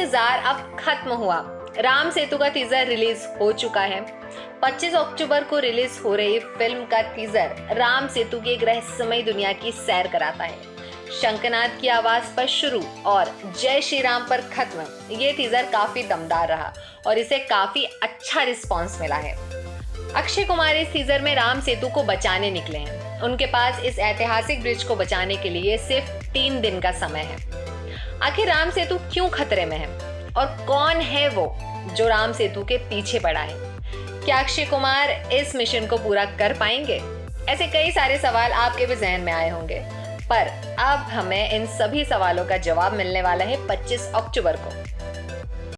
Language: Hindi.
इंतज़ार अब खत्म हुआ। राम सेतु का टीजर रिलीज़ हो चुका है। 25 अक्टूबर को रिलीज़ हो रही फ़िल्म का टीजर राम सेतु की एक रहस्यमय दुनिया की सैर कराता है। शंकनाथ की आवाज़ पर शुरू और जय श्री राम पर खत्म, ये टीजर काफ़ी दमदार रहा और इसे काफ़ी अच्छा रिस्पांस मिला है। अक्षय कुमार इस टीजर में राम सेतु को बचाने निकले हैं। उनके पास इस ऐतिहासिक ब्रिज को बचाने के लिए सिर्फ़ तीन दिन का समय है। आखिर राम सेतु क्यों खतरे में है? और कौन है वो जो राम सेतु के पीछे पड़ा है? क्या अक्षय कुमार इस मिशन को पूरा कर पाएँगे? ऐसे कई सारे सवाल आपके भी जहन में आए होंगे। पर अब हमें इन सभी सवालों का जवाब मिलने वाला है 25 अक्टूबर को।